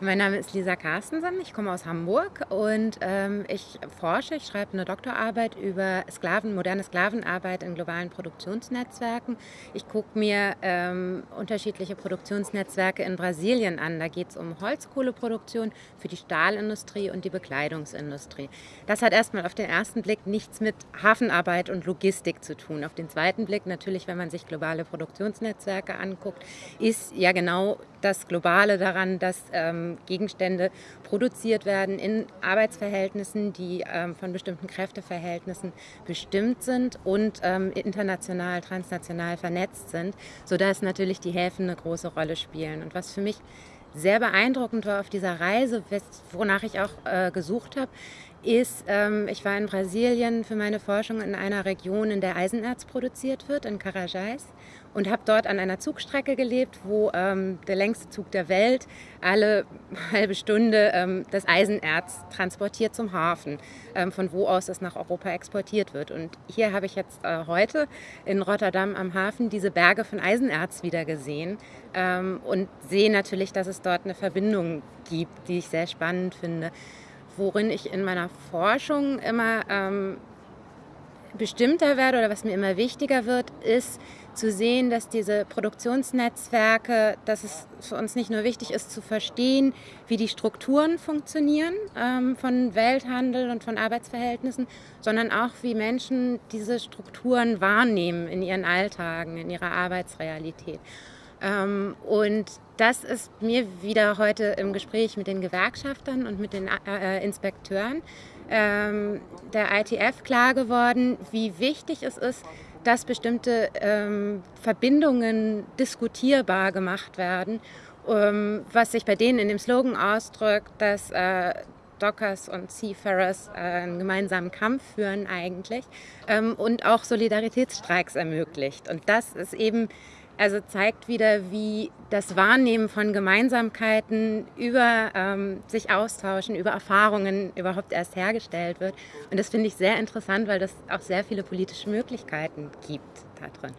Mein Name ist Lisa Carstensen, ich komme aus Hamburg und ähm, ich forsche, ich schreibe eine Doktorarbeit über Sklaven, moderne Sklavenarbeit in globalen Produktionsnetzwerken. Ich gucke mir ähm, unterschiedliche Produktionsnetzwerke in Brasilien an. Da geht es um Holzkohleproduktion für die Stahlindustrie und die Bekleidungsindustrie. Das hat erstmal auf den ersten Blick nichts mit Hafenarbeit und Logistik zu tun. Auf den zweiten Blick natürlich, wenn man sich globale Produktionsnetzwerke anguckt, ist ja genau das Globale daran, dass ähm, Gegenstände produziert werden in Arbeitsverhältnissen, die ähm, von bestimmten Kräfteverhältnissen bestimmt sind und ähm, international, transnational vernetzt sind, sodass natürlich die Häfen eine große Rolle spielen. Und was für mich sehr beeindruckend war auf dieser Reise, wonach ich auch äh, gesucht habe, ist, ähm, ich war in Brasilien für meine Forschung in einer Region, in der Eisenerz produziert wird, in Carajás und habe dort an einer Zugstrecke gelebt, wo ähm, der längste Zug der Welt alle halbe Stunde ähm, das Eisenerz transportiert zum Hafen, ähm, von wo aus es nach Europa exportiert wird. Und hier habe ich jetzt äh, heute in Rotterdam am Hafen diese Berge von Eisenerz wieder gesehen ähm, und sehe natürlich, dass es dort eine Verbindung gibt, die ich sehr spannend finde. Worin ich in meiner Forschung immer ähm, bestimmter werde oder was mir immer wichtiger wird, ist zu sehen, dass diese Produktionsnetzwerke, dass es für uns nicht nur wichtig ist zu verstehen, wie die Strukturen funktionieren ähm, von Welthandel und von Arbeitsverhältnissen, sondern auch wie Menschen diese Strukturen wahrnehmen in ihren Alltagen, in ihrer Arbeitsrealität. Ähm, und das ist mir wieder heute im Gespräch mit den Gewerkschaftern und mit den äh, Inspekteuren ähm, der ITF klar geworden, wie wichtig es ist, dass bestimmte ähm, Verbindungen diskutierbar gemacht werden, was sich bei denen in dem Slogan ausdrückt, dass äh, Dockers und Seafarers äh, einen gemeinsamen Kampf führen eigentlich und auch Solidaritätsstreiks ermöglicht. Und das ist eben also zeigt wieder, wie das Wahrnehmen von Gemeinsamkeiten über ähm, sich austauschen, über Erfahrungen überhaupt erst hergestellt wird. Und das finde ich sehr interessant, weil das auch sehr viele politische Möglichkeiten gibt da drin.